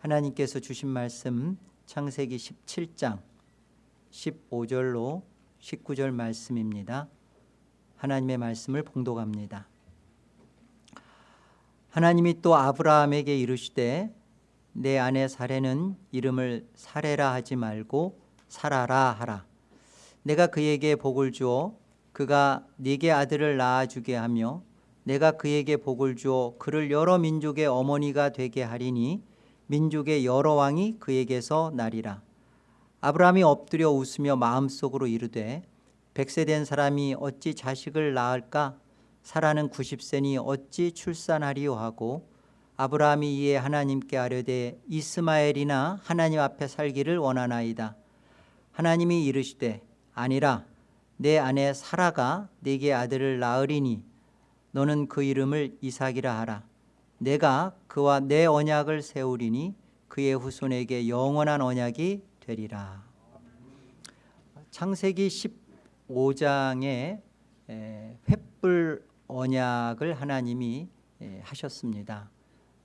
하나님께서 주신 말씀 창세기 17장 15절로 19절 말씀입니다. 하나님의 말씀을 봉독합니다. 하나님이 또 아브라함에게 이르시되 내 아내 사례는 이름을 사례라 하지 말고 살아라 하라. 내가 그에게 복을 주어 그가 네게 아들을 낳아주게 하며 내가 그에게 복을 주어 그를 여러 민족의 어머니가 되게 하리니 민족의 여러 왕이 그에게서 나리라. 아브라함이 엎드려 웃으며 마음속으로 이르되 백세 된 사람이 어찌 자식을 낳을까? 사라는 90세니 어찌 출산하리요? 하고 아브라함이 이에 하나님께 아뢰되 이스마엘이나 하나님 앞에 살기를 원하나이다. 하나님이 이르시되 아니라 내 아내 사라가 네게 아들을 낳으리니 너는 그 이름을 이삭이라 하라 내가 그와 내 언약을 세우리니 그의 후손에게 영원한 언약이 되리라. 창세기 15장에 횃불 언약을 하나님이 하셨습니다.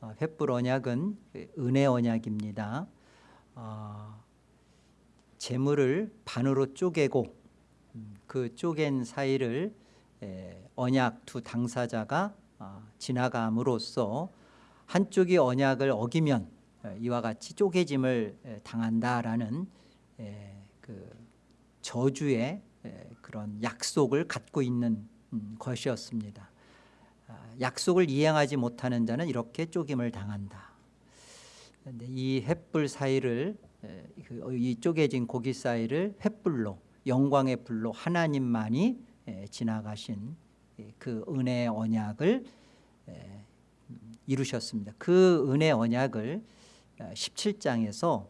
어, 횃불 언약은 은혜 언약입니다. 어, 재물을 반으로 쪼개고 음, 그 쪼갠 사이를 언약 두 당사자가 어, 지나감으로써 한쪽이 언약을 어기면 어, 이와 같이 쪼개짐을 당한다라는 그 저주의 그런 약속을 갖고 있는 음, 것이었습니다. 아, 약속을 이행하지 못하는 자는 이렇게 쪼김을 당한다. 이 횃불 사이를 그, 이 쪼개진 고기 사이를 횃불로 영광의 불로 하나님만이 지나가신 그 은혜 언약을 이루셨습니다. 그 은혜 언약을 17장에서 어,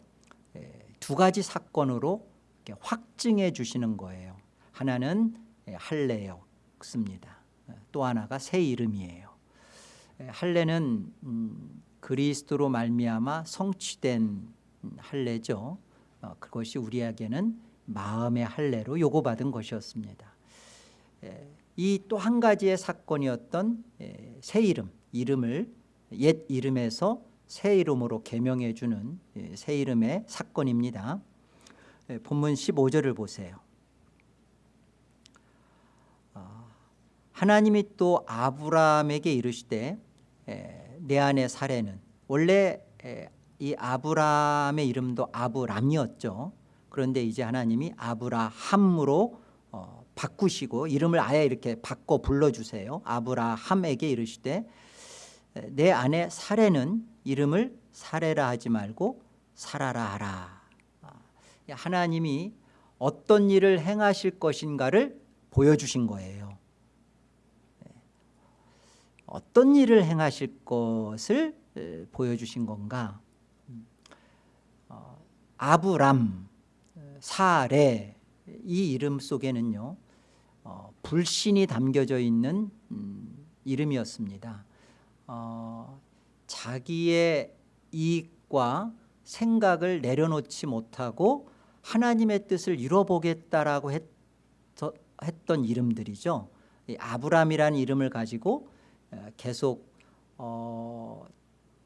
두 가지 사건으로 확증해 주시는 거예요. 하나는 할례였습니다. 또 하나가 새 이름이에요. 할례는 음, 그리스도로 말미암아 성취된 할례죠. 어, 그것이 우리에게는 마음의 할례로 요구받은 것이었습니다. 이 또 한 가지의 사건이었던 새 이름, 이름을 옛 이름에서 새 이름으로 개명해 주는 새 이름의 사건입니다. 본문 15절을 보세요. 어, 하나님이 또 아브라함에게 이르시되 내 안에 사례는 원래 이 아브라함의 이름도 아브람이었죠. 그런데 이제 하나님이 아브라함으로 어, 바꾸시고 이름을 아예 이렇게 바꿔 불러주세요. 아브라함에게 이르시되 내 아내 사례는 이름을 사례라 하지 말고 사라라 하라. 아, 하나님이 어떤 일을 행하실 것인가를 보여주신 거예요. 네. 어떤 일을 행하실 것을 보여주신 건가? 음, 어, 아브람 사례 이 이름 속에는요 어, 불신이 담겨져 있는 음, 이름이었습니다. 어, 자기의 이익과 생각을 내려놓지 못하고 하나님의 뜻을 이뤄보겠다라고 했, 던 이름들이죠. 아브람이라는 이름을 가지고 어, 계속 어,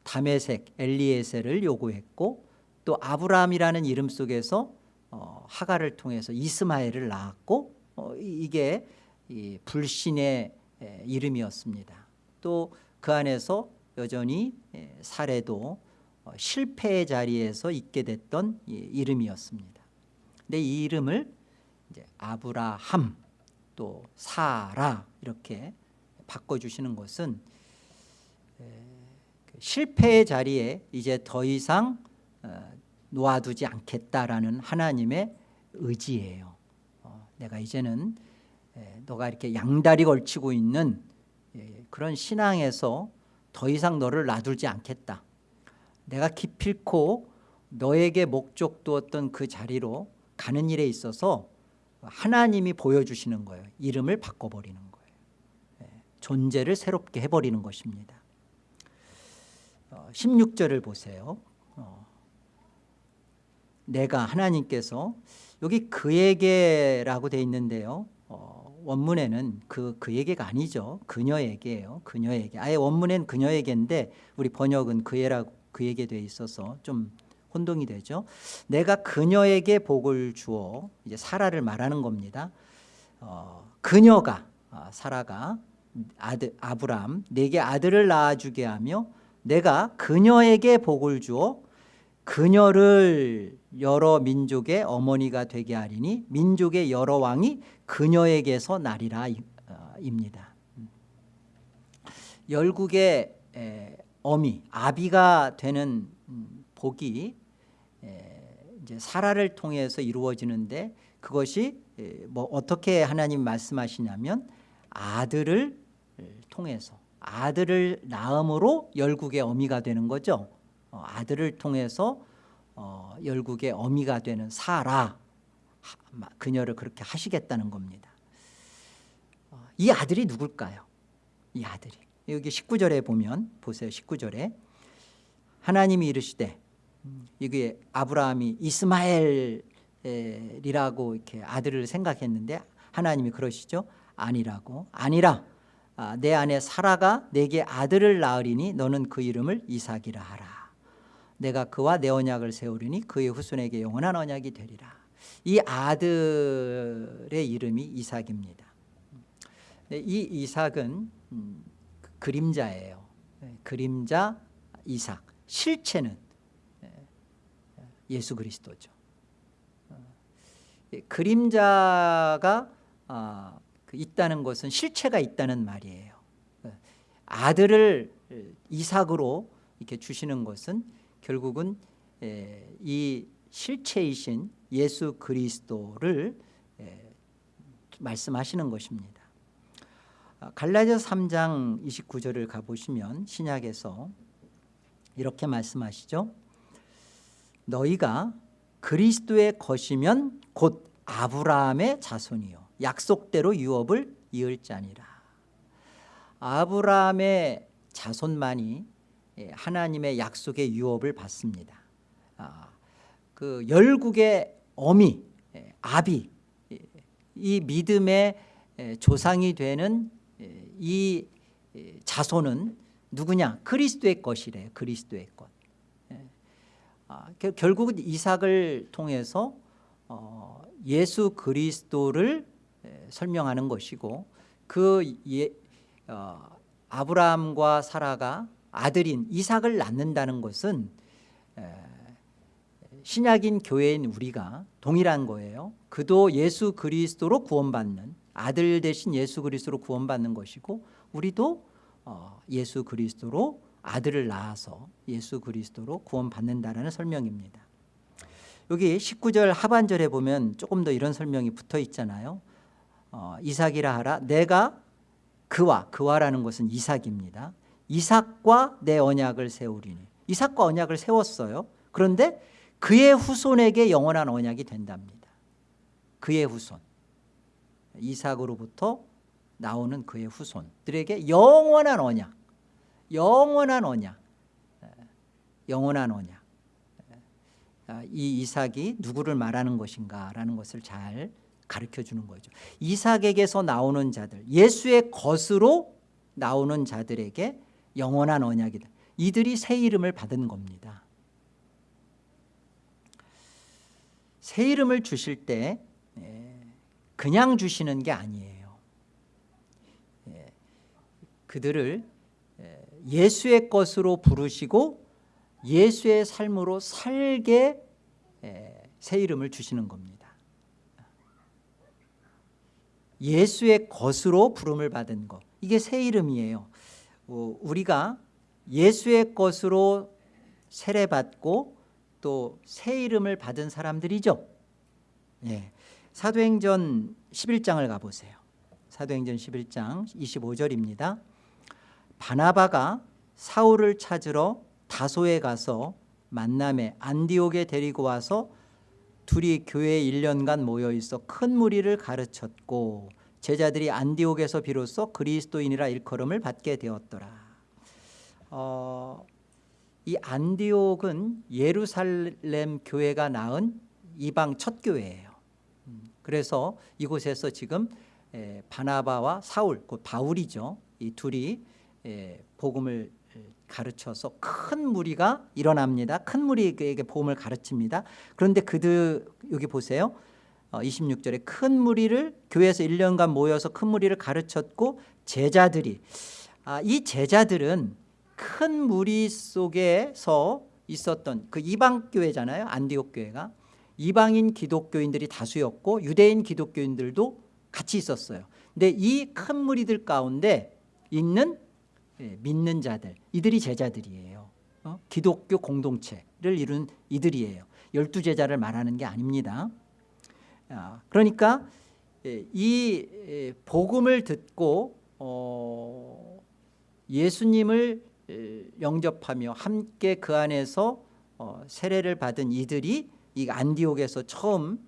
다메색 엘리에셀을 요구했고 또 아브라함이라는 이름 속에서 어, 하가를 통해서 이스마엘을 낳았고 어, 이게 이 불신의 에, 이름이었습니다. 또 그 안에서 여전히 에, 사례도 어, 실패의 자리에서 있게 됐던 이, 이름이었습니다. 근데 이 이름을 아브라함 또 사라 이렇게 바꿔주시는 것은 에, 그 실패의 자리에 이제 더 이상 어, 놓아두지 않겠다라는 하나님의 의지예요. 어, 내가 이제는 에, 너가 이렇게 양다리 걸치고 있는 에, 그런 신앙에서 더 이상 너를 놔두지 않겠다. 내가 기필코 너에게 목적 두었던 그 자리로 가는 일에 있어서 하나님이 보여주시는 거예요. 이름을 바꿔버리는 거예요. 에, 존재를 새롭게 해버리는 것입니다. 어, 16절을 보세요. 어, 내가 하나님께서 여기 그에게라고 돼 있는데요. 어, 원문에는 그 그에게가 아니죠. 그녀에게예요. 그녀에게. 아예 원문엔 그녀에게인데 우리 번역은 그애라고 그에게 돼 있어서 좀 혼동이 되죠. 내가 그녀에게 복을 주어 이제 사라를 말하는 겁니다. 어, 그녀가 아, 사라가 아들 아브람 내게 아들을 낳아주게 하며 내가 그녀에게 복을 주어 그녀를 여러 민족의 어머니가 되게 하리니 민족의 여러 왕이 그녀에게서 나리라 어, 입니다. 열국의 에, 어미 아비가 되는 음, 복이 에, 이제 사라를 통해서 이루어지는데 그것이 에, 뭐 어떻게 하나님 말씀하시냐면 아들을 통해서 아들을 낳음으로 열국의 어미가 되는 거죠. 어, 아들을 통해서 어, 열국의 어미가 되는 사라 하- 그녀를 그렇게 하시겠다는 겁니다. 어, 이 아들이 누굴까요? 이 아들이 여기 19절에 보면 보세요. 19절에 하나님이 이르시되 음, 이게 아브라함이 이스마엘이라고 이렇게 아들을 생각했는데 하나님이 그러시죠. 아니라고 아니라 아, 내 아내 사라가 내게 아들을 낳으리니 너는 그 이름을 이삭이라 하라. 내가 그와 내 언약을 세우리니 그의 후손에게 영원한 언약이 되리라. 이 아들의 이름이 이삭입니다. 네, 이 이삭은 음, 그 그림자예요. 네, 그림자 이삭. 실체는 예, 예수 그리스도죠. 어, 예, 그림자가 아, 그 있다는 것은 실체가 있다는 말이에요. 어, 아들을 이삭으로 이렇게 주시는 것은 결국은 에, 이 실체이신 예수 그리스도를 에, 말씀하시는 것입니다. 아, 갈라디아서 3장 29절을 가보시면 신약에서 이렇게 말씀하시죠. 너희가 그리스도의 것이면 곧 아브라함의 자손이요 약속대로 유업을 이을 자니라. 아브라함의 자손만이 예, 하나님의 약속의 유업을 받습니다. 아, 그 열국의 어미 예, 아비 예, 이 믿음의 예, 조상이 되는 예, 이 예, 자손은 누구냐? 그리스도의 것이래요. 그리스도의 것. 예. 아, 겨- 결국은 이삭을 통해서 어, 예수 그리스도를 에, 설명하는 것이고 그 예, 어, 아브라함과 사라가 아들인 이삭을 낳는다는 것은 에, 신약인 교회인 우리가 동일한 거예요. 그도 예수 그리스도로 구원받는 아들 대신 예수 그리스도로 구원받는 것이고 우리도 어, 예수 그리스도로 아들을 낳아서 예수 그리스도로 구원받는다라는 설명입니다. 여기 19절 하반절에 보면 조금 더 이런 설명이 붙어 있잖아요. 어, 이삭이라 하라 내가 그와 그와라는 것은 이삭입니다. 이삭과 내 언약을 세우리니 이삭과 언약을 세웠어요. 그런데 그의 후손에게 영원한 언약이 된답니다. 그의 후손 이삭으로부터 나오는 그의 후손들에게 영원한 언약 영원한 언약 에, 영원한 언약 아, 이 이삭이 누구를 말하는 것인가라는 것을 잘 가르쳐 주는 거죠. 이삭에게서 나오는 자들, 예수의 것으로 나오는 자들에게 영원한 언약이다. 이들이 새 이름을 받은 겁니다. 새 이름을 주실 때 예, 그냥 주시는 게 아니에요. 예, 그들을 예, 예수의 것으로 부르시고 예수의 삶으로 살게 에, 새 이름을 주시는 겁니다. 예수의 것으로 부름을 받은 것 이게 새 이름이에요. 어, 우리가 예수의 것으로 세례받고 또 새 이름을 받은 사람들이죠. 예. 사도행전 11장을 가보세요. 사도행전 11장 25절입니다. 바나바가 사울을 찾으러 다소에 가서 만남에 안디옥에 데리고 와서 둘이 교회에 1년간 모여 있어 큰 무리를 가르쳤고 제자들이 안디옥에서 비로소 그리스도인이라 일컬음을 받게 되었더라. 어, 이 안디옥은 예루살렘 교회가 낳은 이방 첫 교회예요. 음, 그래서 이곳에서 지금 에, 바나바와 사울, 곧 바울이죠. 이 둘이 에, 복음을 에, 가르쳐서 큰 무리가 일어납니다. 큰 무리에게 복음을 가르칩니다. 그런데 그들 여기 보세요. 어, 26절에 큰 무리를 교회에서 1년간 모여서 큰 무리를 가르쳤고 제자들이 아, 이 제자들은 큰 무리 속에서 있었던 그 이방 교회잖아요. 안디옥 교회가 이방인 기독교인들이 다수였고 유대인 기독교인들도 같이 있었어요. 근데 이 큰 무리들 가운데 있는 예, 믿는 자들 이들이 제자들이에요. 어? 기독교 공동체를 이룬 이들이에요. 열두 제자를 말하는 게 아닙니다. 아, 그러니까 예, 이 예, 복음을 듣고 어, 예수님을 예, 영접하며 함께 그 안에서 어, 세례를 받은 이들이 이 안디옥에서 처음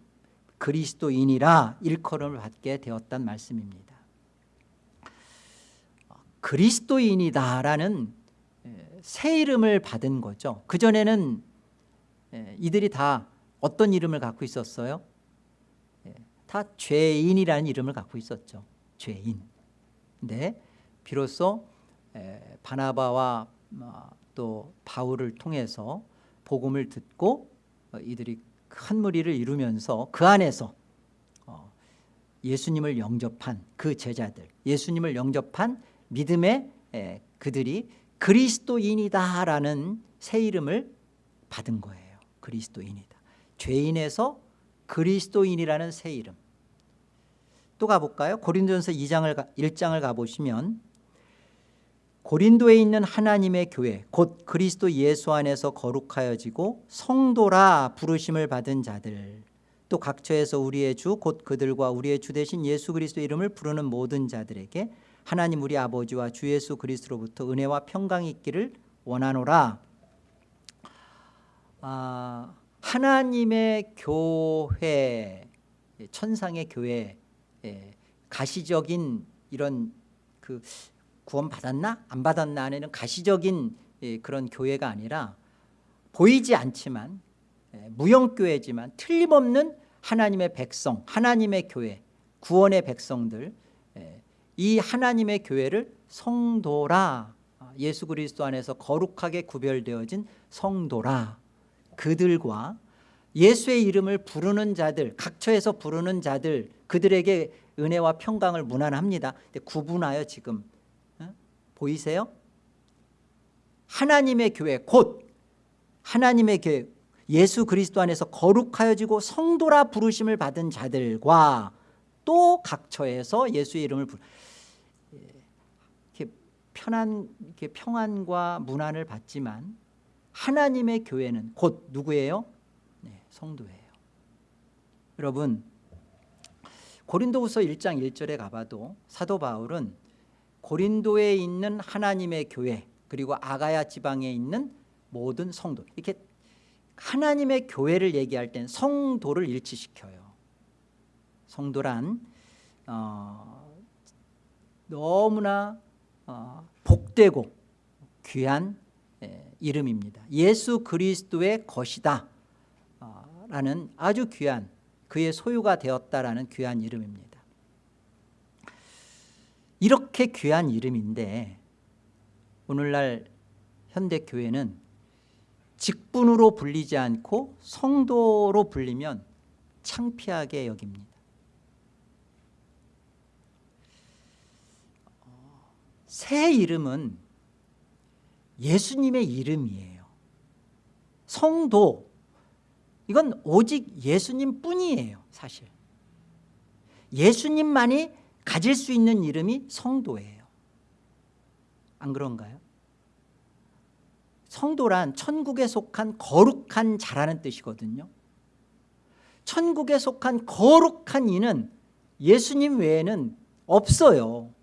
그리스도인이라 일컬음을 받게 되었단 말씀입니다. 어, 그리스도인이다라는 예, 새 이름을 받은 거죠. 그 전에는 예, 이들이 다 어떤 이름을 갖고 있었어요? 예, 다 죄인이라는 이름을 갖고 있었죠. 죄인. 근데 비로소 바나바와 어, 또 바울을 통해서 복음을 듣고 어, 이들이 큰 무리를 이루면서 그 안에서 어, 예수님을 영접한 그 제자들 예수님을 영접한 믿음의 그들이 그리스도인이다라는 새 이름을 받은 거예요 그리스도인이다 죄인에서 그리스도인이라는 새 이름 또 가볼까요? 고린도전서 2장을 1장을 가보시면 고린도에 있는 하나님의 교회 곧 그리스도 예수 안에서 거룩하여지고 성도라 부르심을 받은 자들. 또 각처에서 우리의 주 곧 그들과 우리의 주 대신 예수 그리스도 이름을 부르는 모든 자들에게 하나님 우리 아버지와 주 예수 그리스도로부터 은혜와 평강이 있기를 원하노라. 아, 하나님의 교회 천상의 교회 예, 가시적인 이런 그 구원 받았나? 안 받았나? 하는 가시적인 예, 그런 교회가 아니라 보이지 않지만 예, 무형교회지만 틀림없는 하나님의 백성 하나님의 교회 구원의 백성들 예, 이 하나님의 교회를 성도라 예수 그리스도 안에서 거룩하게 구별되어진 성도라. 그들과 예수의 이름을 부르는 자들 각처에서 부르는 자들 그들에게 은혜와 평강을 문안합니다 구분하여 지금 보이세요? 하나님의 교회 곧 하나님의 교회 예수 그리스도 안에서 거룩하여지고 성도라 부르심을 받은 자들과 또 각처에서 예수의 이름을 부르 이렇게 편안 이렇게 평안과 문안을 받지만 하나님의 교회는 곧 누구예요? 네, 성도예요. 여러분 고린도후서 1장 1절에 가봐도 사도 바울은 고린도에 있는 하나님의 교회 그리고 아가야 지방에 있는 모든 성도 이렇게 하나님의 교회를 얘기할 땐 성도를 일치시켜요. 성도란 어, 너무나 어, 복되고 귀한 예, 이름입니다. 예수 그리스도의 것이다 어, 라는 아주 귀한 그의 소유가 되었다라는 귀한 이름입니다. 이렇게 귀한 이름인데 오늘날 현대교회는 직분으로 불리지 않고 성도로 불리면 창피하게 여깁니다. 새 이름은 예수님의 이름이에요. 성도 이건 오직 예수님 뿐이에요 사실. 예수님만이 가질 수 있는 이름이 성도예요. 안 그런가요? 성도란 천국에 속한 거룩한 자라는 뜻이거든요. 천국에 속한 거룩한 이는 예수님 외에는 없어요.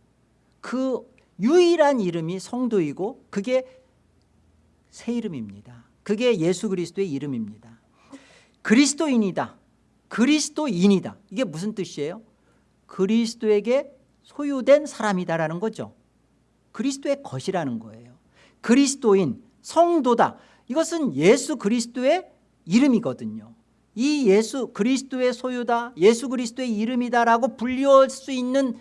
그 유일한 이름이 성도이고 그게 새 이름입니다. 그게 예수 그리스도의 이름입니다 그리스도인이다. 그리스도인이다. 이게 무슨 뜻이에요? 그리스도에게 소유된 사람이다라는 거죠. 그리스도의 것이라는 거예요. 그리스도인 성도다. 이것은 예수 그리스도의 이름이거든요. 이 예수 그리스도의 소유다 예수 그리스도의 이름이다라고 불리울 수 있는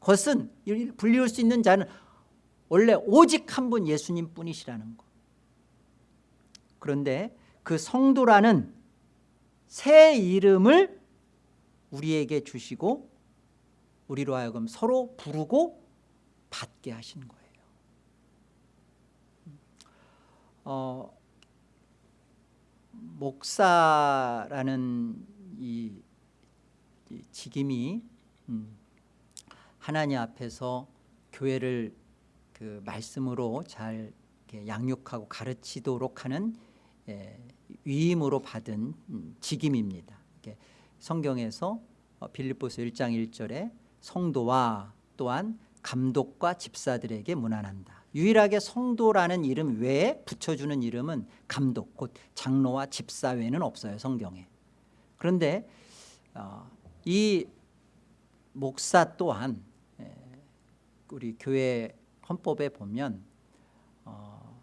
것은 불리울 수 있는 자는 원래 오직 한 분 예수님 뿐이시라는 거. 그런데 그 성도라는 새 이름을 우리에게 주시고 우리로 하여금 서로 부르고 받게 하신 거예요. 어, 목사라는 이, 이 직임이 음, 하나님 앞에서 교회를 그 말씀으로 잘 양육하고 가르치도록 하는 예, 위임으로 받은 음, 직임입니다. 성경에서 어, 빌립보서 1장 1절에 성도와 또한 감독과 집사들에게 문안한다. 유일하게 성도라는 이름 외에 붙여주는 이름은 감독 곧 장로와 집사 외에는 없어요 성경에 그런데 어, 이 목사 또한 에, 우리 교회 헌법에 보면 어,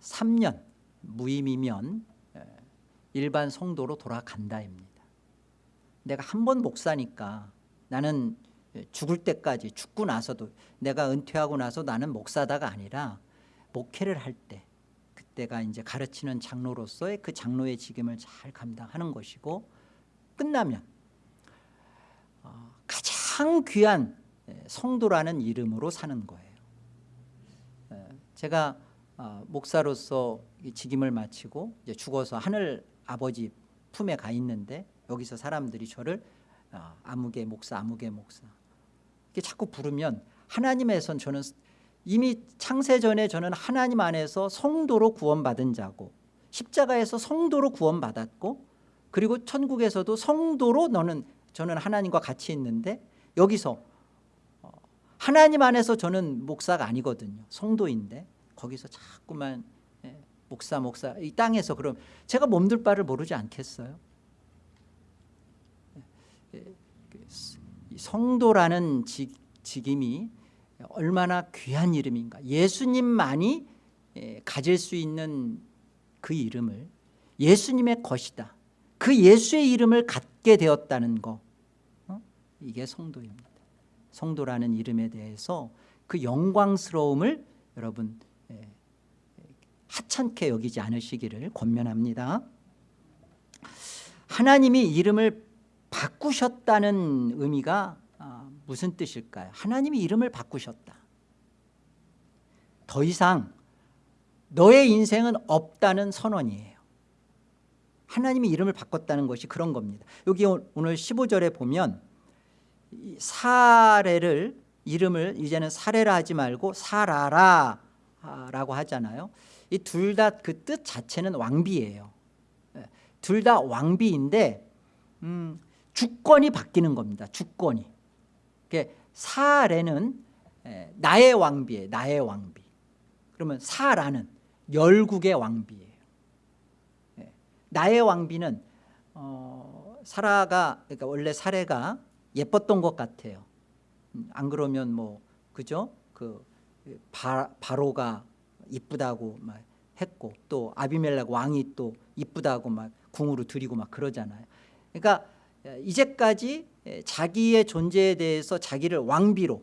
3년 무임이면 에, 일반 성도로 돌아간다입니다. 내가 한 번 목사니까 나는 죽을 때까지 죽고 나서도 내가 은퇴하고 나서 나는 목사다가 아니라 목회를 할 때 그때가 이제 가르치는 장로로서의 그 장로의 직임을 잘 감당하는 것이고 끝나면 어, 가장 귀한 성도라는 이름으로 사는 거예요. 제가 어, 목사로서 직임을 마치고 이제 죽어서 하늘 아버지 품에 가 있는데 여기서 사람들이 저를 어, 아무개 목사 아무개 목사 이렇게 자꾸 부르면 하나님에선 저는 이미 창세 전에 저는 하나님 안에서 성도로 구원받은 자고 십자가에서 성도로 구원받았고 그리고 천국에서도 성도로 너는 저는 하나님과 같이 있는데 여기서 어, 하나님 안에서 저는 목사가 아니거든요. 성도인데 거기서 자꾸만 예, 목사 목사 이 땅에서 그럼 제가 몸둘 바를 모르지 않겠어요? 예, 예, 그 성도라는 직, 직임이 얼마나 귀한 이름인가. 예수님만이 가질 수 있는 그 이름을 예수님의 것이다. 그 예수의 이름을 갖게 되었다는 거. 어? 이게 성도입니다. 성도라는 이름에 대해서 그 영광스러움을 여러분 하찮게 여기지 않으시기를 권면합니다 하나님이 이름을 바꾸셨다는 의미가 아, 무슨 뜻일까요? 하나님이 이름을 바꾸셨다. 더 이상 너의 인생은 없다는 선언이에요. 하나님이 이름을 바꿨다는 것이 그런 겁니다. 여기 오늘 15절에 보면 사례를 이름을 이제는 사례라 하지 말고 사라라 라고 하잖아요. 이 둘 다 그 뜻 자체는 왕비예요. 예, 둘다 왕비인데 음, 주권이 바뀌는 겁니다. 주권이. 사례는 나의 왕비예요. 나의 왕비. 그러면 사라는 열국의 왕비예요. 나의 왕비는 어, 사라가 그러니까 원래 사례가 예뻤던 것 같아요. 음, 안 그러면 뭐 그죠? 그 바, 바로가 이쁘다고 막 했고 또 아비멜렉 왕이 또 이쁘다고 막 궁으로 드리고 막 그러잖아요. 그러니까 이제까지 자기의 존재에 대해서 자기를 왕비로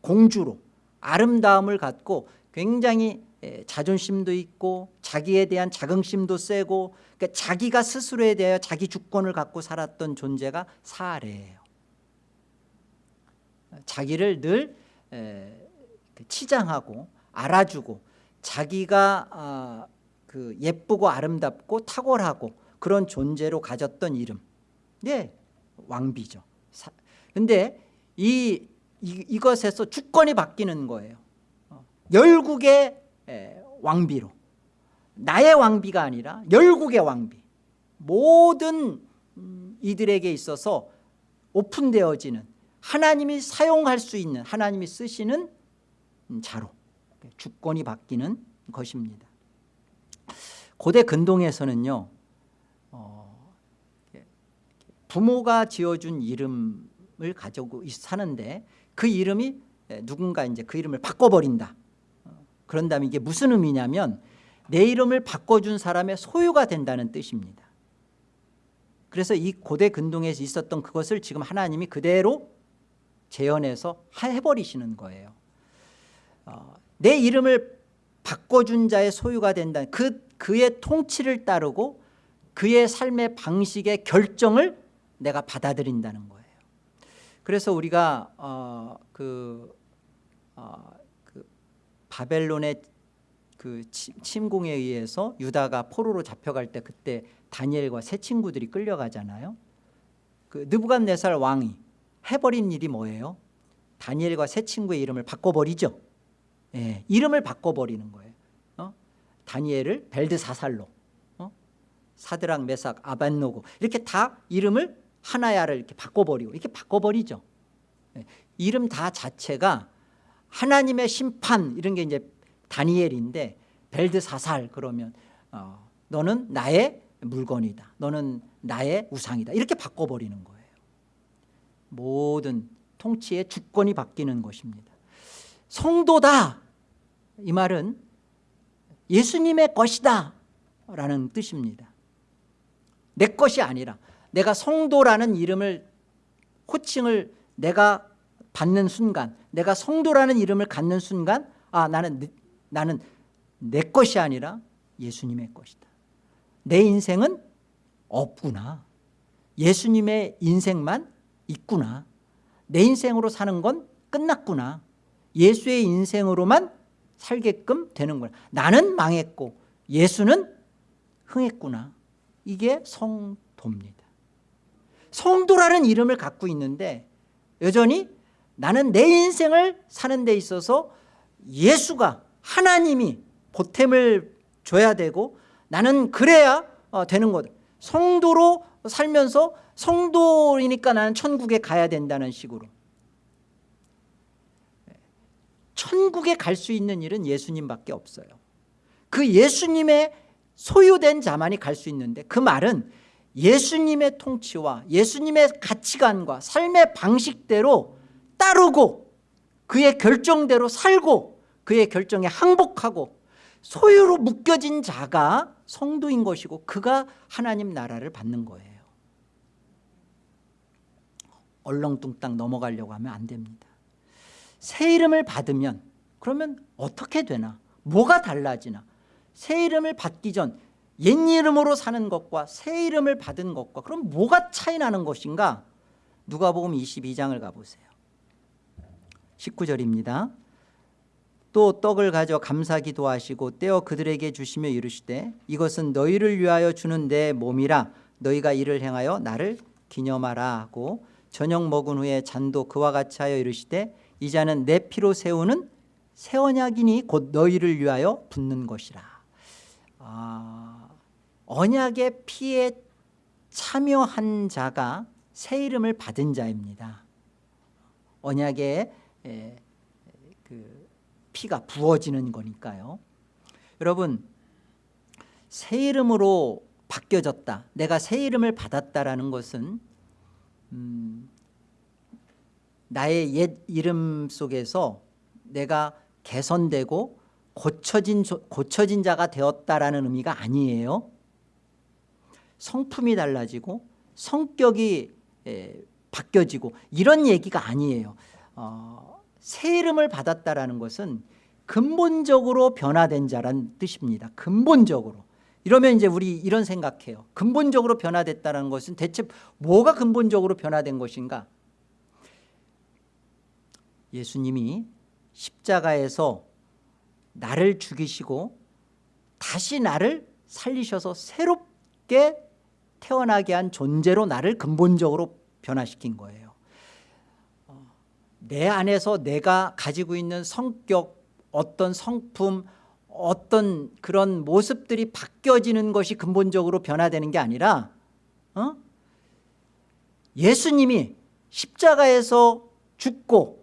공주로 아름다움을 갖고 굉장히 자존심도 있고 자기에 대한 자긍심도 세고 그러니까 자기가 스스로에 대하여 자기 주권을 갖고 살았던 존재가 사례예요 자기를 늘그 치장하고 알아주고 자기가 아, 그 예쁘고 아름답고 탁월하고 그런 존재로 가졌던 이름 네, 왕비죠. 근데 이, 이 이것에서 주권이 바뀌는 거예요. 어, 열국의 왕비로 나의 왕비가 아니라 열국의 왕비 모든 음, 이들에게 있어서 오픈되어지는 하나님이 사용할 수 있는 하나님이 쓰시는 음, 자로 주권이 바뀌는 것입니다 고대 근동에서는요 부모가 지어준 이름을 가지고 사는데 그 이름이 누군가 이제 그 이름을 바꿔버린다. 어, 그런 다음에 이게 무슨 의미냐면 내 이름을 바꿔준 사람의 소유가 된다는 뜻입니다. 그래서 이 고대 근동에 있었던 그것을 지금 하나님이 그대로 재현해서 해버리시는 거예요. 어, 내 이름을 바꿔준 자의 소유가 된다. 그, 그의 통치를 따르고 그의 삶의 방식의 결정을 내가 받아들인다는 거예요. 그래서 우리가 어, 그, 어, 그 바벨론의 그 침공에 의해서 유다가 포로로 잡혀갈 때 그때 다니엘과 세 친구들이 끌려가잖아요. 그 느부갓네살 왕이 해버린 일이 뭐예요? 다니엘과 세 친구의 이름을 바꿔버리죠 예, 이름을 바꿔버리는 거예요. 어? 다니엘을 벨드사살로 어? 사드랑 메삭 아반노고 이렇게 다 이름을 하나야를 이렇게 바꿔버리고 이렇게 바꿔버리죠. 예, 이름 다 자체가 하나님의 심판 이런 게 이제 다니엘인데 벨드사살 그러면 어, 너는 나의 물건이다. 너는 나의 우상이다. 이렇게 바꿔버리는 거예요. 모든 통치의 주권이 바뀌는 것입니다. 성도다 이 말은 예수님의 것이다 라는 뜻입니다. 내 것이 아니라 내가 성도라는 이름을 호칭을 내가 받는 순간 내가 성도라는 이름을 갖는 순간 아 나는 나는 내 것이 아니라 예수님의 것이다. 내 인생은 없구나. 예수님의 인생만 있구나. 내 인생으로 사는 건 끝났구나. 예수의 인생으로만 살게끔 되는구나 나는 망했고 예수는 흥했구나. 이게 성도입니다. 성도라는 이름을 갖고 있는데 여전히 나는 내 인생을 사는 데 있어서 예수가 하나님이 보탬을 줘야 되고 나는 그래야 어, 되는 거다 성도로 살면서 성도이니까 나는 천국에 가야 된다는 식으로 천국에 갈 수 있는 일은 예수님밖에 없어요. 그 예수님의 소유된 자만이 갈 수 있는데 그 말은 예수님의 통치와 예수님의 가치관과 삶의 방식대로 따르고 그의 결정대로 살고 그의 결정에 항복하고 소유로 묶여진 자가 성도인 것이고 그가 하나님 나라를 받는 거예요. 얼렁뚱땅 넘어가려고 하면 안 됩니다 새 이름을 받으면 그러면 어떻게 되나? 뭐가 달라지나? 새 이름을 받기 전 옛 이름으로 사는 것과 새 이름을 받은 것과 그럼 뭐가 차이 나는 것인가? 누가복음 22장을 가보세요. 19절입니다. 또 떡을 가져 감사기도 하시고 떼어 그들에게 주시며 이르시되 이것은 너희를 위하여 주는 내 몸이라 너희가 이를 행하여 나를 기념하라 하고 저녁 먹은 후에 잔도 그와 같이 하여 이르시되 이 잔은 내 피로 세우는 새 언약이니 곧 너희를 위하여 붓는 것이라. 아, 언약의 피에 참여한 자가 새 이름을 받은 자입니다. 언약의 에, 그 피가 부어지는 거니까요. 여러분 새 이름으로 바뀌어졌다. 내가 새 이름을 받았다라는 것은 음, 나의 옛 이름 속에서 내가 개선되고 고쳐진, 고쳐진 자가 되었다라는 의미가 아니에요. 성품이 달라지고 성격이 에, 바뀌어지고 이런 얘기가 아니에요. 어, 새 이름을 받았다라는 것은 근본적으로 변화된 자란 뜻입니다. 근본적으로. 이러면 이제 우리 이런 생각해요. 근본적으로 변화됐다는 것은 대체 뭐가 근본적으로 변화된 것인가 예수님이 십자가에서 나를 죽이시고 다시 나를 살리셔서 새롭게 태어나게 한 존재로 나를 근본적으로 변화시킨 거예요 어, 내 안에서 내가 가지고 있는 성격 어떤 성품 어떤 그런 모습들이 바뀌어지는 것이 근본적으로 변화되는 게 아니라 어? 예수님이 십자가에서 죽고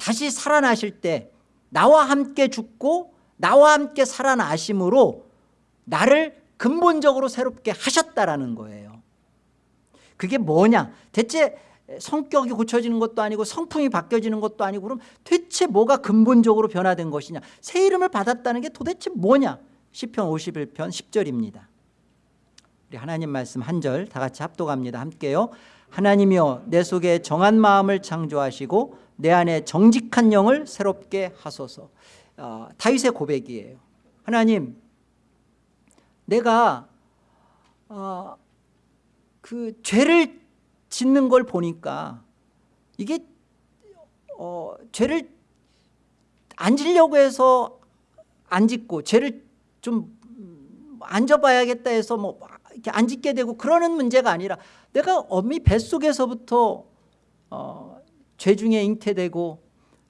다시 살아나실 때 나와 함께 죽고 나와 함께 살아나심으로 나를 근본적으로 새롭게 하셨다라는 거예요. 그게 뭐냐? 대체 성격이 고쳐지는 것도 아니고 성품이 바뀌어지는 것도 아니고 그럼 대체 뭐가 근본적으로 변화된 것이냐? 새 이름을 받았다는 게 도대체 뭐냐? 시편 51편 10절입니다. 우리 하나님 말씀 한 절 다 같이 합독합니다. 함께요. 하나님이여 내 속에 정한 마음을 창조하시고 내 안에 정직한 영을 새롭게 하소서. 어, 다윗의 고백이에요. 하나님 내가 어, 그 죄를 짓는 걸 보니까 이게 어, 죄를 안 지려고 해서 안 짓고 죄를 좀안 져봐야겠다 해서 뭐 이렇게 안 짓게 되고 그러는 문제가 아니라 내가 어미 뱃속에서부터 어, 죄 중에 잉태되고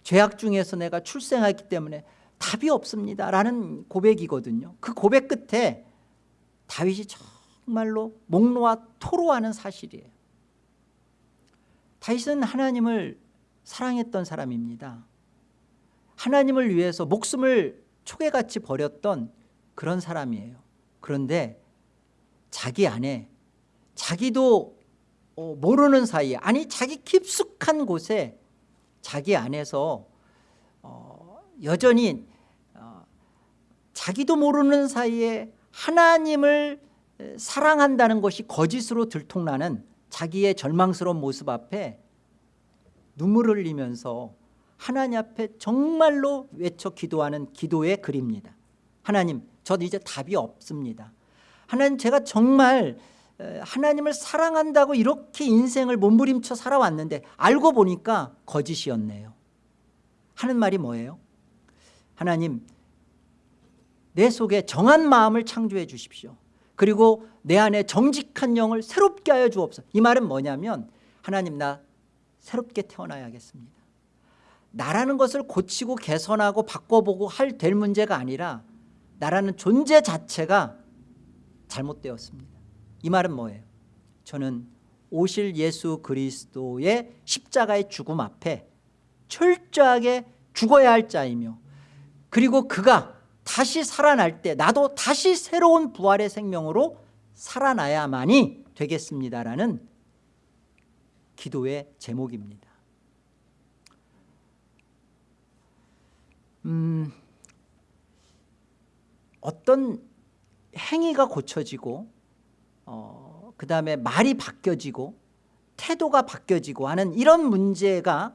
죄악 중에서 내가 출생하기 때문에 답이 없습니다 라는 고백이거든요. 그 고백 끝에 다윗이 정말로 목 놓아 토로하는 사실이에요. 다윗은 하나님을 사랑했던 사람입니다. 하나님을 위해서 목숨을 초계같이 버렸던 그런 사람이에요. 그런데 자기 안에 자기도 어, 모르는 사이에 아니 자기 깊숙한 곳에 자기 안에서 어, 여전히 어, 자기도 모르는 사이에 하나님을 사랑한다는 것이 거짓으로 들통나는 자기의 절망스러운 모습 앞에 눈물을 흘리면서 하나님 앞에 정말로 외쳐 기도하는 기도의 글입니다. 하나님 저는 이제 답이 없습니다. 하나님 제가 정말 하나님을 사랑한다고 이렇게 인생을 몸부림쳐 살아왔는데 알고 보니까 거짓이었네요. 하는 말이 뭐예요? 하나님 내 속에 정한 마음을 창조해 주십시오. 그리고 내 안에 정직한 영을 새롭게 하여 주옵소서. 이 말은 뭐냐면 하나님 나 새롭게 태어나야겠습니다. 나라는 것을 고치고 개선하고 바꿔보고 할 될 문제가 아니라 나라는 존재 자체가 잘못되었습니다 이 말은 뭐예요? 저는 오실 예수 그리스도의 십자가의 죽음 앞에 철저하게 죽어야 할 자이며 그리고 그가 다시 살아날 때 나도 다시 새로운 부활의 생명으로 살아나야만이 되겠습니다라는 기도의 제목입니다 음, 어떤 행위가 고쳐지고 어, 그 다음에 말이 바뀌어지고 태도가 바뀌어지고 하는 이런 문제가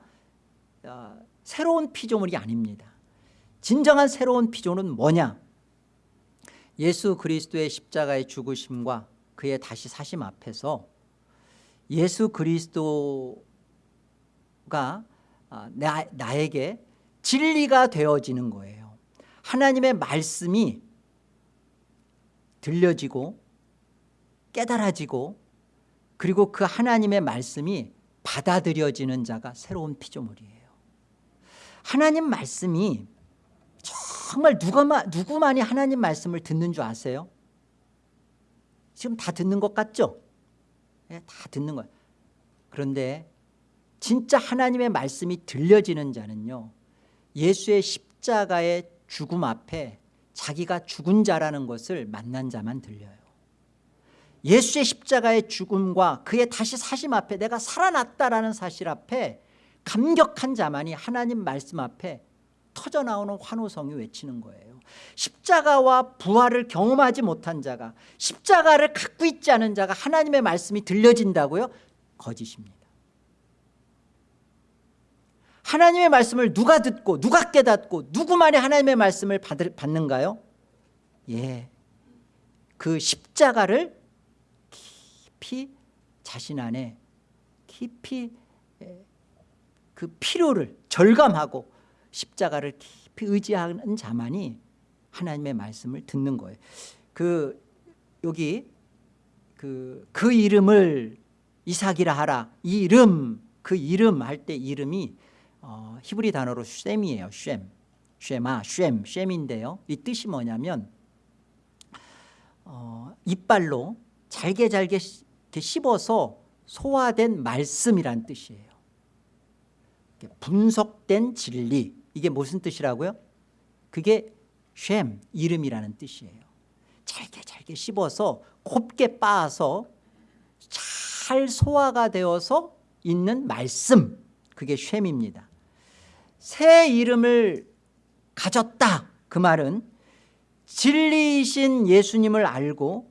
어, 새로운 피조물이 아닙니다. 진정한 새로운 피조는 뭐냐? 예수 그리스도의 십자가의 죽으심과 그의 다시 사심 앞에서 예수 그리스도가 아, 나, 나에게 진리가 되어지는 거예요. 하나님의 말씀이 들려지고 깨달아지고 그리고 그 하나님의 말씀이 받아들여지는 자가 새로운 피조물이에요 하나님 말씀이 정말 누가, 누구만이 하나님 말씀을 듣는 줄 아세요? 지금 다 듣는 것 같죠? 네, 다 듣는 거예요 그런데 진짜 하나님의 말씀이 들려지는 자는요 예수의 십자가의 죽음 앞에 자기가 죽은 자라는 것을 만난 자만 들려요 예수의 십자가의 죽음과 그의 다시 사심 앞에 내가 살아났다라는 사실 앞에 감격한 자만이 하나님 말씀 앞에 터져나오는 환호성이 외치는 거예요 십자가와 부활을 경험하지 못한 자가 십자가를 갖고 있지 않은 자가 하나님의 말씀이 들려진다고요? 거짓입니다 하나님의 말씀을 누가 듣고 누가 깨닫고 누구만이 하나님의 말씀을 받는가요? 예, 그 십자가를 깊이 자신 안에 깊이 그 필요를 절감하고 십자가를 깊이 의지하는 자만이 하나님의 말씀을 듣는 거예요. 그 여기 그, 그 이름을 이삭이라 하라. 이 이름 그 이름 할 때 이름이 어, 히브리 단어로 쉔이에요. 쉔. 쉐마, 쉔, 쉔인데요. 이 뜻이 뭐냐면 어, 이빨로 잘게 잘게 씹어서 소화된 말씀이란 뜻이에요. 분석된 진리 이게 무슨 뜻이라고요? 그게 쉔 이름이라는 뜻이에요. 잘게 잘게 씹어서 곱게 빻아서 잘 소화가 되어서 있는 말씀 그게 쉔입니다. 새 이름을 가졌다 그 말은 진리이신 예수님을 알고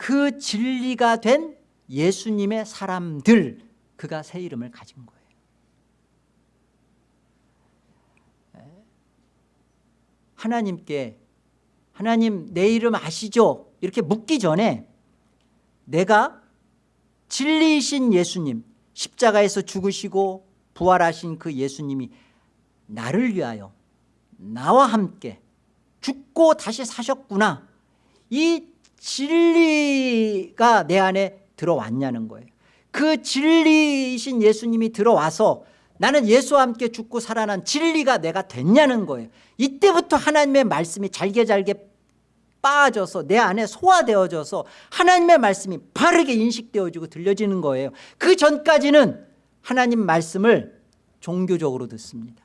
그 진리가 된 예수님의 사람들 그가 새 이름을 가진 거예요 하나님께 하나님 내 이름 아시죠? 이렇게 묻기 전에 내가 진리이신 예수님 십자가에서 죽으시고 부활하신 그 예수님이 나를 위하여 나와 함께 죽고 다시 사셨구나 이 진리가 내 안에 들어왔냐는 거예요. 그 진리이신 예수님이 들어와서 나는 예수와 함께 죽고 살아난 진리가 내가 됐냐는 거예요. 이때부터 하나님의 말씀이 잘게 잘게 빠져서 내 안에 소화되어져서 하나님의 말씀이 바르게 인식되어지고 들려지는 거예요. 그 전까지는 하나님 말씀을 종교적으로 듣습니다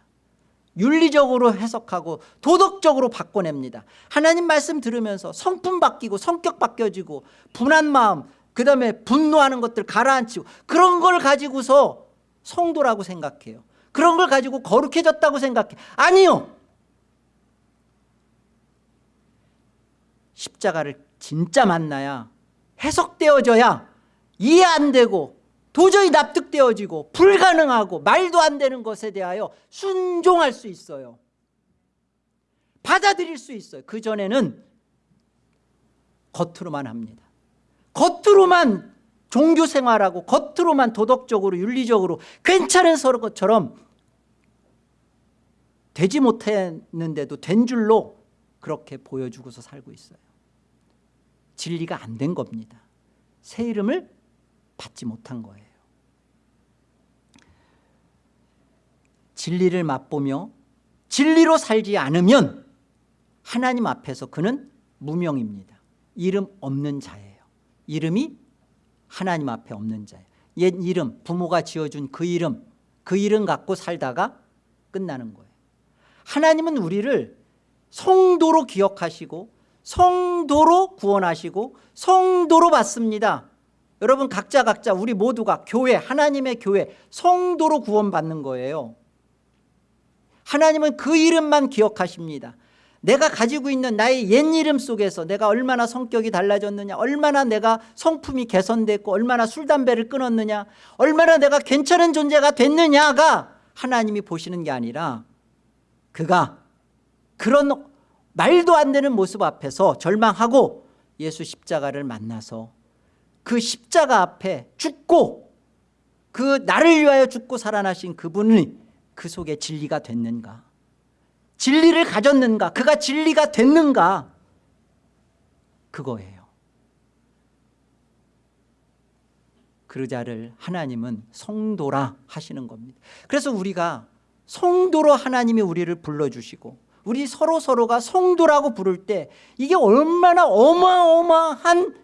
윤리적으로 해석하고 도덕적으로 바꿔냅니다. 하나님 말씀 들으면서 성품 바뀌고 성격 바뀌어지고 분한 마음 그 다음에 분노하는 것들 가라앉히고 그런 걸 가지고서 성도라고 생각해요. 그런 걸 가지고 거룩해졌다고 생각해. 아니요! 십자가를 진짜 만나야 해석되어져야 이해 안 되고 도저히 납득되어지고 불가능하고 말도 안 되는 것에 대하여 순종할 수 있어요. 받아들일 수 있어요. 그전에는 겉으로만 합니다. 겉으로만 종교 생활하고 겉으로만 도덕적으로 윤리적으로 괜찮은 서로 것처럼 되지 못했는데도 된 줄로 그렇게 보여주고서 살고 있어요. 진리가 안 된 겁니다. 새 이름을 받지 못한 거예요 진리를 맛보며 진리로 살지 않으면 하나님 앞에서 그는 무명입니다. 이름 없는 자예요. 이름이 하나님 앞에 없는 자예요. 옛 이름 부모가 지어준 그 이름 그 이름 갖고 살다가 끝나는 거예요. 하나님은 우리를 성도로 기억하시고 성도로 구원하시고 성도로 받습니다. 여러분 각자 각자 우리 모두가 교회 하나님의 교회 성도로 구원받는 거예요 하나님은 그 이름만 기억하십니다. 내가 가지고 있는 나의 옛 이름 속에서 내가 얼마나 성격이 달라졌느냐 얼마나 내가 성품이 개선됐고 얼마나 술 담배를 끊었느냐 얼마나 내가 괜찮은 존재가 됐느냐가 하나님이 보시는 게 아니라 그가 그런 말도 안 되는 모습 앞에서 절망하고 예수 십자가를 만나서 그 십자가 앞에 죽고 그 나를 위하여 죽고 살아나신 그분이 그 속에 진리가 됐는가? 진리를 가졌는가? 그가 진리가 됐는가? 그거예요. 그자를 하나님은 성도라 하시는 겁니다. 그래서 우리가 성도로 하나님이 우리를 불러주시고 우리 서로 서로가 성도라고 부를 때 이게 얼마나 어마어마한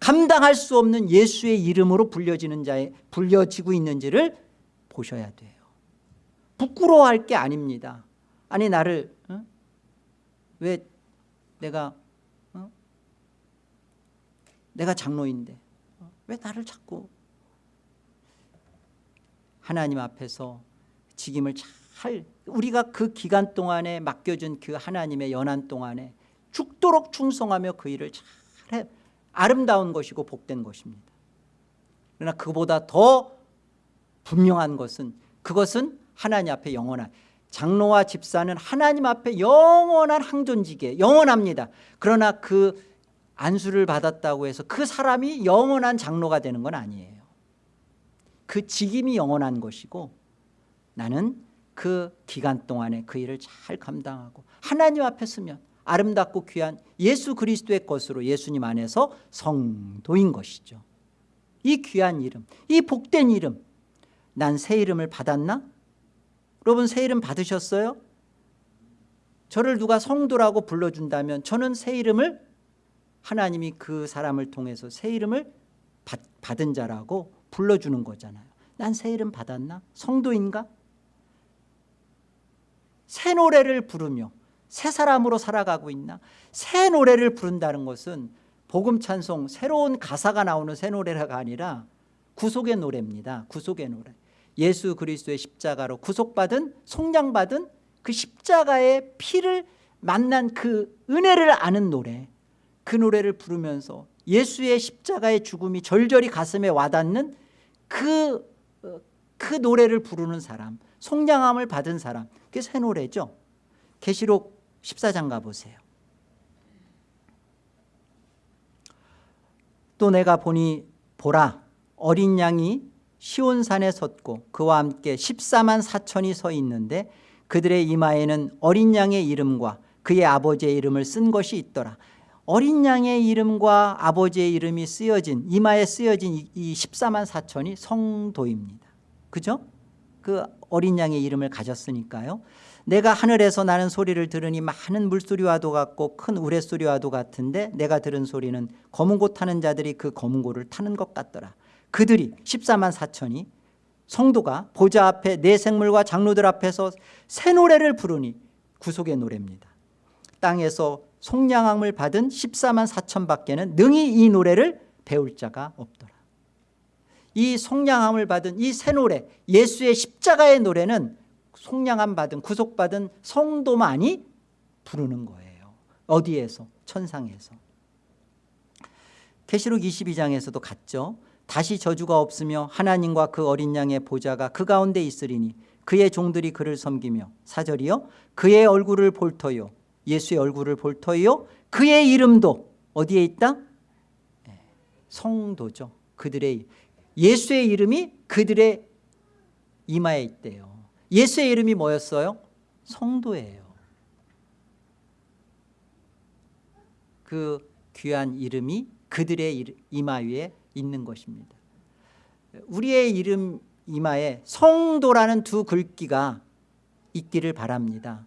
감당할 수 없는 예수의 이름으로 불려지는 자에 불려지고 있는지를 보셔야 돼요 부끄러워할 게 아닙니다 아니 나를 어? 왜 내가 어? 내가 장로인데 어? 왜 나를 자꾸 하나님 앞에서 직임을 잘 우리가 그 기간 동안에 맡겨준 그 하나님의 연한 동안에 죽도록 충성하며 그 일을 잘해 아름다운 것이고 복된 것입니다 그러나 그보다 더 분명한 것은 그것은 하나님 앞에 영원한 장로와 집사는 하나님 앞에 영원한 항존지게 영원합니다. 그러나 그 안수를 받았다고 해서 그 사람이 영원한 장로가 되는 건 아니에요. 그 직임이 영원한 것이고 나는 그 기간 동안에 그 일을 잘 감당하고 하나님 앞에 서면 아름답고 귀한 예수 그리스도의 것으로 예수님 안에서 성도인 것이죠. 이 귀한 이름 이 복된 이름 난 새 이름을 받았나? 여러분 새 이름 받으셨어요? 저를 누가 성도라고 불러준다면 저는 새 이름을 하나님이 그 사람을 통해서 새 이름을 받, 받은 자라고 불러주는 거잖아요 난 새 이름 받았나? 성도인가? 새 노래를 부르며 새 사람으로 살아가고 있나? 새 노래를 부른다는 것은 복음 찬송 새로운 가사가 나오는 새 노래가 아니라 구속의 노래입니다 구속의 노래 예수 그리스도의 십자가로 구속받은 속량받은 그 십자가의 피를 만난 그 은혜를 아는 노래 그 노래를 부르면서 예수의 십자가의 죽음이 절절히 가슴에 와닿는 그, 어, 그 노래를 부르는 사람 속량함을 받은 사람 그게 새 노래죠. 계시록 14장 가보세요. 또 내가 보니 보라 어린 양이 시온산에 섰고 그와 함께 14만 4천이 서 있는데 그들의 이마에는 어린 양의 이름과 그의 아버지의 이름을 쓴 것이 있더라. 어린 양의 이름과 아버지의 이름이 쓰여진 이마에 쓰여진 이- 이 14만 4천이 성도입니다. 그죠? 그 어린 양의 이름을 가졌으니까요. 내가 하늘에서 나는 소리를 들으니 많은 물소리와도 같고 큰 우레소리와도 같은데 내가 들은 소리는 검은 고 타는 자들이 그 검은 고를 타는 것 같더라 그들이 14만 4천이 성도가 보좌 앞에 내 생물과 장로들 앞에서 새 노래를 부르니 구속의 노래입니다. 땅에서 속량함을 받은 14만 4천 밖에는 능히 이 노래를 배울 자가 없더라. 이 속량함을 받은 이 새 노래 예수의 십자가의 노래는 속량함 받은 구속받은 성도만이 부르는 거예요. 어디에서? 천상에서. 계시록 22장에서도 갔죠 다시 저주가 없으며 하나님과 그 어린 양의 보좌가 그 가운데 있으리니 그의 종들이 그를 섬기며 사절이요 그의 얼굴을 볼 터요 예수의 얼굴을 볼 터요 그의 이름도 어디에 있다? 예, 성도죠 그들의 예수의 이름이 그들의 이마에 있대요 예수의 이름이 뭐였어요? 성도예요 그 귀한 이름이 그들의 이마 위에 있는 것입니다. 우리의 이름 이마에 성도라는 두 글귀가 있기를 바랍니다.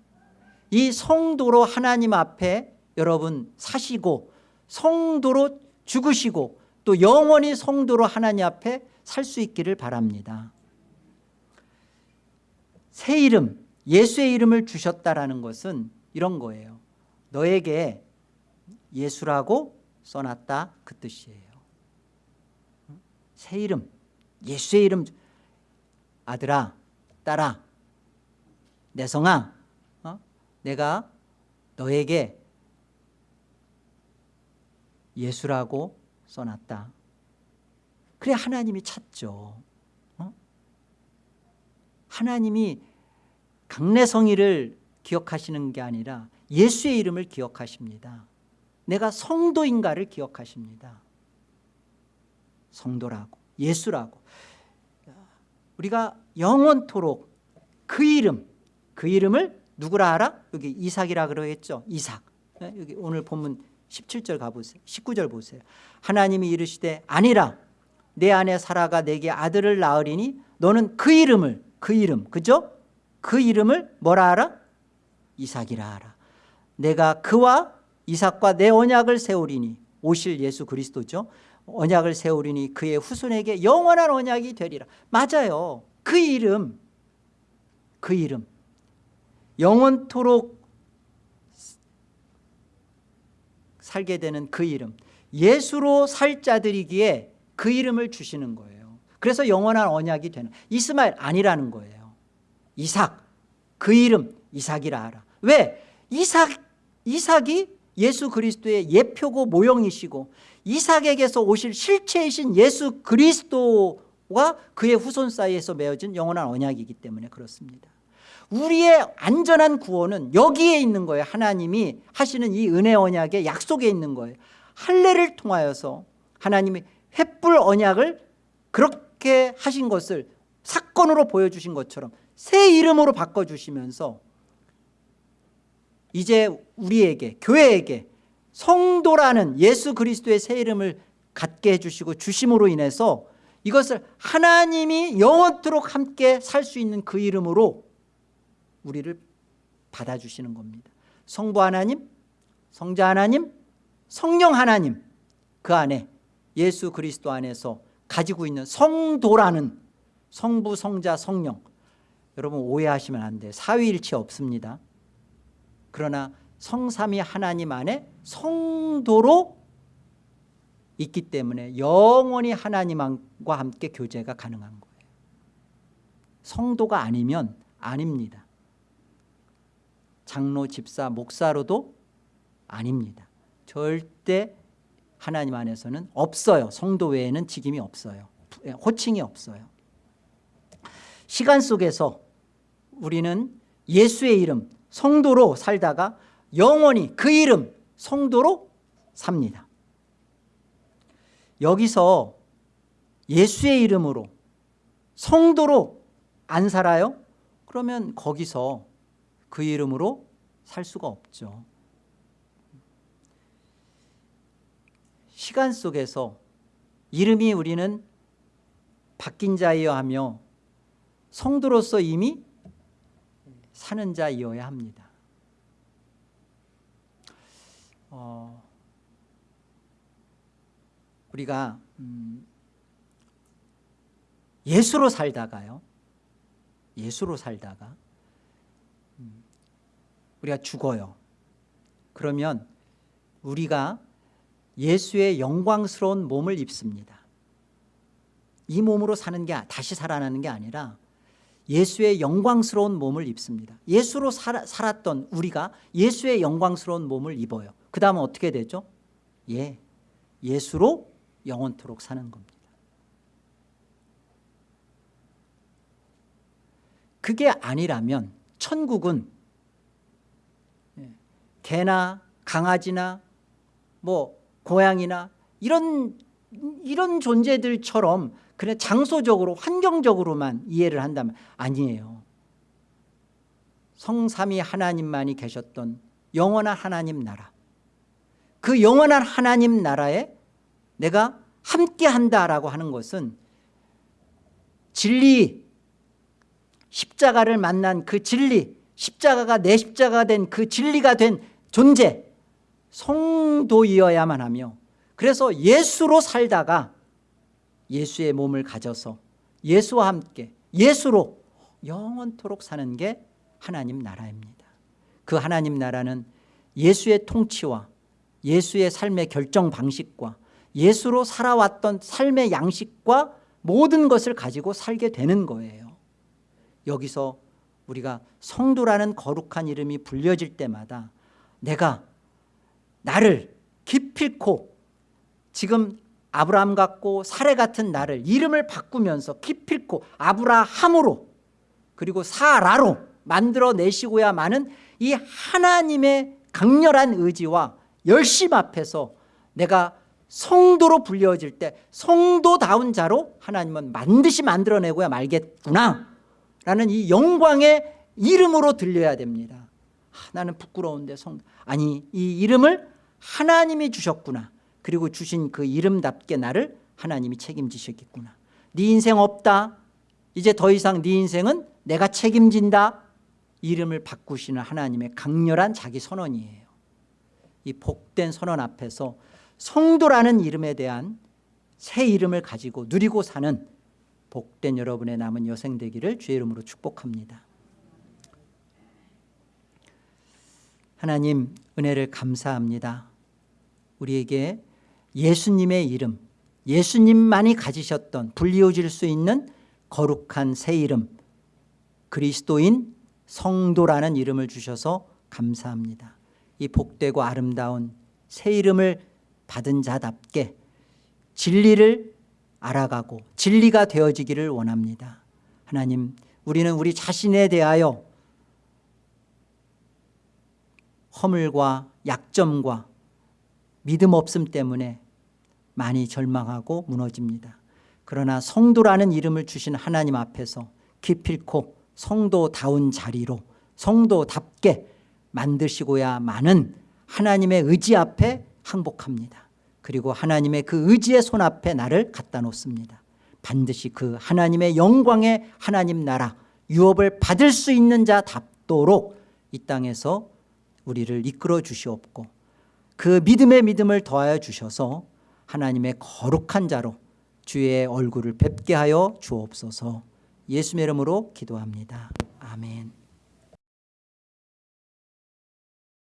이 성도로 하나님 앞에 여러분 사시고 성도로 죽으시고 또 영원히 성도로 하나님 앞에 살 수 있기를 바랍니다. 새 이름 예수의 이름을 주셨다라는 것은 이런 거예요. 너에게 예수라고 써놨다 그 뜻이에요 새 이름 예수의 이름 아들아 딸아 내 성아 어? 내가 너에게 예수라고 써놨다 그래 하나님이 찾죠 어? 하나님이 강내성이를 기억하시는 게 아니라 예수의 이름을 기억하십니다 내가 성도인가를 기억하십니다 성도라고 예수라고. 우리가 영원토록 그 이름 그 이름을 누구라 알아? 여기 이삭이라 그러겠죠? 이삭. 예, 여기 오늘 본문 17절 가보세요. 19절 보세요. 하나님이 이르시되 아니라 내 안에 사라가 내게 아들을 낳으리니 너는 그 이름을 그 이름 그죠? 그 이름을 뭐라 알아? 이삭이라 알아. 내가 그와 이삭과 내 언약을 세우리니 오실 예수 그리스도죠 언약을 세우리니 그의 후손에게 영원한 언약이 되리라. 맞아요. 그 이름 그 이름. 영원토록 살게 되는 그 이름. 예수로 살 자들이기에 그 이름을 주시는 거예요. 그래서 영원한 언약이 되는 이스마엘 아니라는 거예요. 이삭 그 이름 이삭이라 하라. 왜? 이삭, 이삭이 예수 그리스도의 예표고 모형이시고 이삭에게서 오실 실체이신 예수 그리스도와 그의 후손 사이에서 맺어진 영원한 언약이기 때문에 그렇습니다. 우리의 안전한 구원은 여기에 있는 거예요. 하나님이 하시는 이 은혜 언약의 약속에 있는 거예요. 할례를 통하여서 하나님이 횃불 언약을 그렇게 하신 것을 사건으로 보여주신 것처럼 새 이름으로 바꿔주시면서 이제 우리에게 교회에게 성도라는 예수 그리스도의 새 이름을 갖게 해주시고 주심으로 인해서 이것을 하나님이 영원토록 함께 살 수 있는 그 이름으로 우리를 받아주시는 겁니다. 성부 하나님 성자 하나님 성령 하나님 그 안에 예수 그리스도 안에서 가지고 있는 성도라는 성부 성자 성령 여러분 오해하시면 안 돼요. 사위일체 없습니다. 그러나 성삼위 하나님 안에 성도로 있기 때문에 영원히 하나님과 함께 교제가 가능한 거예요. 성도가 아니면 아닙니다. 장로, 집사, 목사로도 아닙니다. 절대 하나님 안에서는 없어요. 성도 외에는 직임이 없어요. 호칭이 없어요. 시간 속에서 우리는 예수의 이름 성도로 살다가 영원히 그 이름 성도로 삽니다. 여기서 예수의 이름으로 성도로 안 살아요? 그러면 거기서 그 이름으로 살 수가 없죠. 시간 속에서 이름이 우리는 바뀐 자이어 하며 성도로서 이미 사는 자이어야 합니다 어, 우리가 음, 예수로 살다가요. 예수로 살다가 음, 우리가 죽어요. 그러면 우리가 예수의 영광스러운 몸을 입습니다. 이 몸으로 사는 게 다시 살아나는 게 아니라 예수의 영광스러운 몸을 입습니다. 예수로 살, 살았던 우리가 예수의 영광스러운 몸을 입어요. 그 다음은 어떻게 되죠? 예, 예수로 영원토록 사는 겁니다. 그게 아니라면 천국은 예, 개나 강아지나 뭐 고양이나 이런 이런 존재들처럼 그냥 장소적으로 환경적으로만 이해를 한다면 아니에요. 성삼위 하나님만이 계셨던 영원한 하나님 나라. 그 영원한 하나님 나라에 내가 함께한다라고 하는 것은 진리 십자가를 만난 그 진리 십자가가 내 십자가가 된그 진리가 된 존재 성도이어야만 하며 그래서 예수로 살다가 예수의 몸을 가져서 예수와 함께 예수로 영원토록 사는 게 하나님 나라입니다. 그 하나님 나라는 예수의 통치와 예수의 삶의 결정 방식과 예수로 살아왔던 삶의 양식과 모든 것을 가지고 살게 되는 거예요. 여기서 우리가 성도라는 거룩한 이름이 불려질 때마다 내가 나를 기필코 지금 아브라함 같고 사례 같은 나를 이름을 바꾸면서 기필코 아브라함으로 그리고 사라로 만들어내시고야마는 이 하나님의 강렬한 의지와 열심 앞에서 내가 성도로 불려질 때 성도다운 자로 하나님은 반드시 만들어내고야 말겠구나 라는 이 영광의 이름으로 들려야 됩니다. 아, 나는 부끄러운데 성 아니 이 이름을 하나님이 주셨구나 그리고 주신 그 이름답게 나를 하나님이 책임지셨겠구나. 네 인생 없다. 이제 더 이상 네 인생은 내가 책임진다. 이름을 바꾸시는 하나님의 강렬한 자기 선언이에요. 이 복된 선언 앞에서 성도라는 이름에 대한 새 이름을 가지고 누리고 사는 복된 여러분의 남은 여생 되기를 주의 이름으로 축복합니다. 하나님 은혜를 감사합니다. 우리에게 예수님의 이름 예수님만이 가지셨던 불리워질 수 있는 거룩한 새 이름 그리스도인 성도라는 이름을 주셔서 감사합니다. 이 복되고 아름다운 새 이름을 받은 자답게 진리를 알아가고 진리가 되어지기를 원합니다. 하나님 우리는 우리 자신에 대하여 허물과 약점과 믿음 없음 때문에 많이 절망하고 무너집니다. 그러나 성도라는 이름을 주신 하나님 앞에서 기필코 성도다운 자리로 성도답게 만드시고야 많은 하나님의 의지 앞에 항복합니다. 그리고 하나님의 그 의지의 손 앞에 나를 갖다 놓습니다. 반드시 그 하나님의 영광의 하나님 나라 유업을 받을 수 있는 자답도록 이 땅에서 우리를 이끌어 주시옵고 그 믿음의 믿음을 더하여 주셔서 하나님의 거룩한 자로 주의 얼굴을 뵙게 하여 주옵소서. 예수의 이름으로 기도합니다. 아멘